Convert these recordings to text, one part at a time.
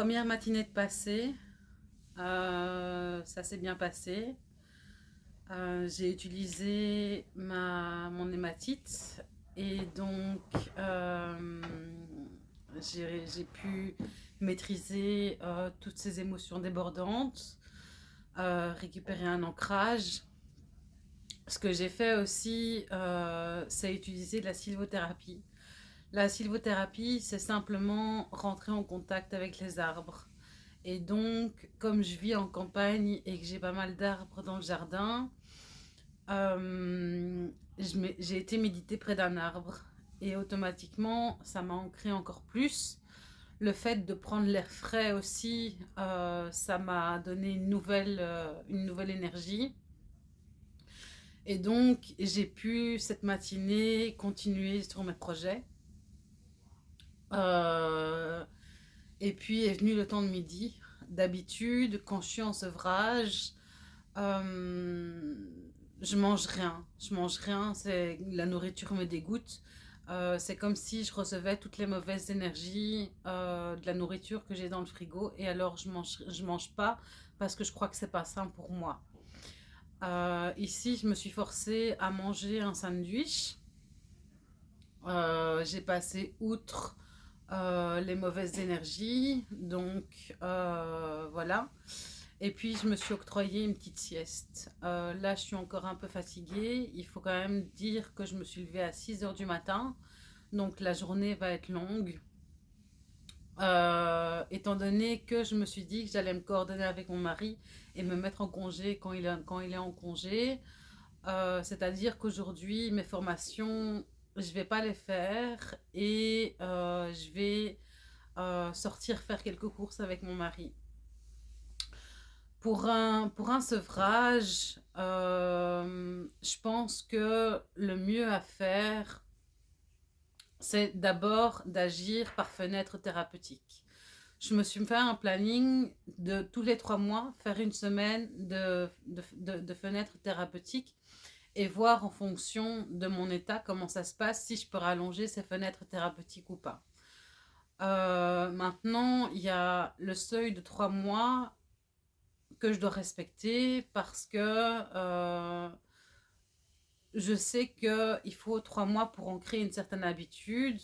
première matinée de passé, euh, ça s'est bien passé. Euh, j'ai utilisé ma, mon hématite et donc euh, j'ai pu maîtriser toutes ces émotions débordantes, récupérer un ancrage. Ce que j'ai fait aussi, c'est utiliser de la sylvothérapie. La sylvothérapie, c'est simplement rentrer en contact avec les arbres. Et donc, comme je vis en campagne et que j'ai pas mal d'arbres dans le jardin, euh, j'ai été méditer près d'un arbre. Et automatiquement, ça m'a ancré encore plus. Le fait de prendre l'air frais aussi, euh, ça m'a donné une nouvelle, euh, une nouvelle énergie. Et donc, j'ai pu, cette matinée, continuer sur mes projets. Euh, et puis est venu le temps de midi. D'habitude, quand je suis en sevrage, euh, je mange rien. Je mange rien, la nourriture me dégoûte. Euh, c'est comme si je recevais toutes les mauvaises énergies de la nourriture que j'ai dans le frigo et alors je mange, je mange pas parce que je crois que c'est pas sain pour moi. ici, je me suis forcée à manger un sandwich. j'ai passé outre euh, les mauvaises énergies. Donc, euh, voilà. Et puis, je me suis octroyé une petite sieste. Euh, là, je suis encore un peu fatiguée. Il faut quand même dire que je me suis levée à 6 heures du matin. Donc, la journée va être longue. étant donné que je me suis dit que j'allais me coordonner avec mon mari et me mettre en congé quand il quand il est en congé. C'est-à-dire qu'aujourd'hui, mes formations je vais pas les faire et euh, je vais euh, sortir faire quelques courses avec mon mari. Pour un, pour un sevrage, euh, je pense que le mieux à faire, c'est d'abord d'agir par fenêtre thérapeutique. Je me suis fait un planning de tous les trois mois, faire une semaine de, de, de, de fenêtre thérapeutique et voir en fonction de mon état comment ça se passe, si je peux rallonger ces fenêtres thérapeutiques ou pas. Euh, maintenant, il y a le seuil de trois mois que je dois respecter parce que euh, je sais qu'il faut trois mois pour ancrer une certaine habitude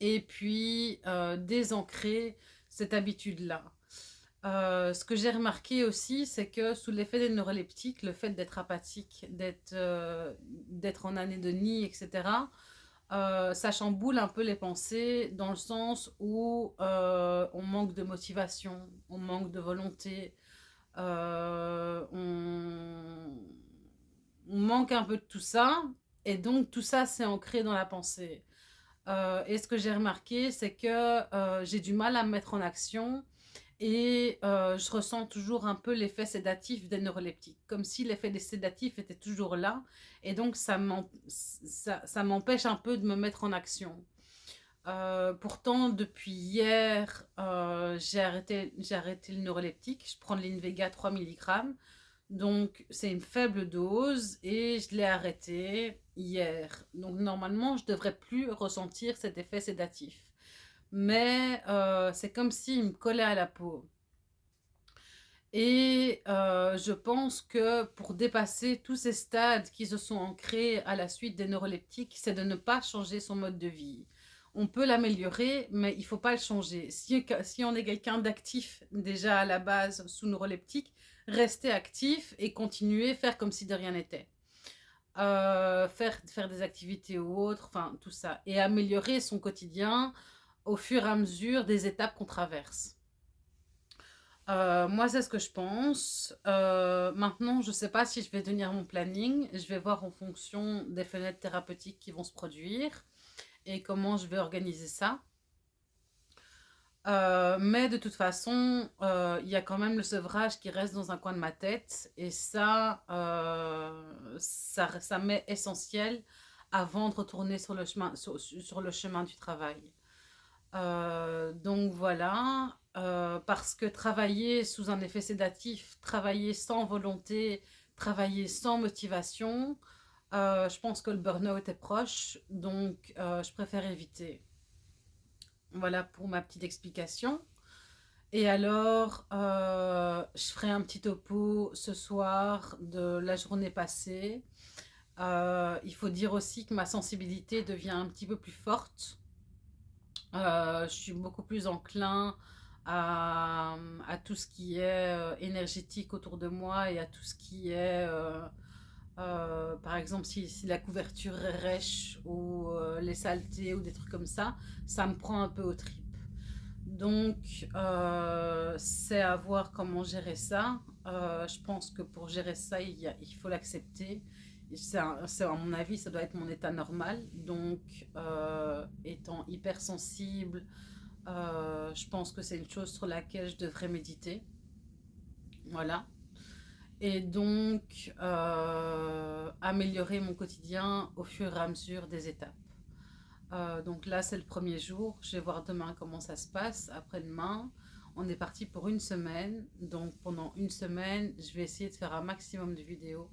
et puis euh, désancrer cette habitude-là. Euh, ce que j'ai remarqué aussi, c'est que sous l'effet des neuroleptiques, le fait d'être apathique, d'être euh, en année de nid, etc., euh, ça chamboule un peu les pensées dans le sens où on manque de motivation, on manque de volonté, on, on, manque un peu de tout ça, et donc tout ça c'est ancré dans la pensée. et ce que j'ai remarqué, c'est que j'ai du mal à me mettre en action et euh, je ressens toujours un peu l'effet sédatif des neuroleptiques, comme si l'effet des sédatifs était toujours là, et donc ça m'empêche un peu de me mettre en action. Euh, pourtant, depuis hier, euh, j'ai arrêté, arrêté le neuroleptique, je prends de l'Invega 3 mg, donc c'est une faible dose, et je l'ai arrêté hier. Donc normalement, je ne devrais plus ressentir cet effet sédatif mais euh, c'est comme s'il me collait à la peau. Et euh, je pense que pour dépasser tous ces stades qui se sont ancrés à la suite des neuroleptiques, c'est de ne pas changer son mode de vie. On peut l'améliorer, mais il ne faut pas le changer. Si, on est quelqu'un d'actif déjà à la base sous neuroleptique, rester actif et continuer, faire comme si de rien n'était. Euh, faire, faire des activités ou autres, enfin tout ça. Et améliorer son quotidien au fur et à mesure des étapes qu'on traverse. Euh, moi, c'est ce que je pense. Euh, maintenant, je ne sais pas si je vais tenir mon planning. Je vais voir en fonction des fenêtres thérapeutiques qui vont se produire et comment je vais organiser ça. Euh, mais de toute façon, il y a quand même le sevrage qui reste dans un coin de ma tête. Et ça, ça, m'est essentiel avant de retourner sur le chemin, sur le chemin du travail. Euh, donc voilà, euh, parce que travailler sous un effet sédatif, travailler sans volonté, travailler sans motivation, euh, je pense que le burn-out est proche, donc je préfère éviter. Voilà pour ma petite explication. Et alors, je ferai un petit topo ce soir de la journée passée. Il faut dire aussi que ma sensibilité devient un petit peu plus forte. Euh, je suis beaucoup plus enclin à, tout ce qui est énergétique autour de moi et à tout ce qui est, par exemple, si, la couverture est rêche ou les saletés ou des trucs comme ça, ça me prend un peu au trip. Donc, euh, c'est à voir comment gérer ça. Euh, je pense que pour gérer ça, il, faut l'accepter. C'est à mon avis, ça doit être mon état normal. Donc, euh, étant hypersensible, je pense que c'est une chose sur laquelle je devrais méditer. Voilà. Et donc, améliorer mon quotidien au fur et à mesure des étapes. Euh, donc là, c'est le premier jour. Je vais voir demain comment ça se passe. Après-demain, on est parti pour une semaine. Donc pendant une semaine, je vais essayer de faire un maximum de vidéos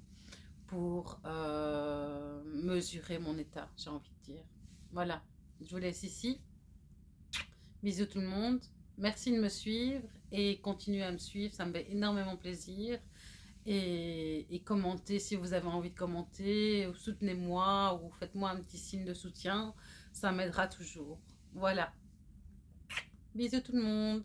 pour euh, mesurer mon état, j'ai envie de dire. Voilà, je vous laisse ici. Bisous tout le monde. Merci de me suivre et continuez à me suivre, ça me fait énormément plaisir. Et, commentez si vous avez envie de commenter, ou soutenez-moi, ou faites-moi un petit signe de soutien ça m'aidera toujours. Voilà. Bisous tout le monde.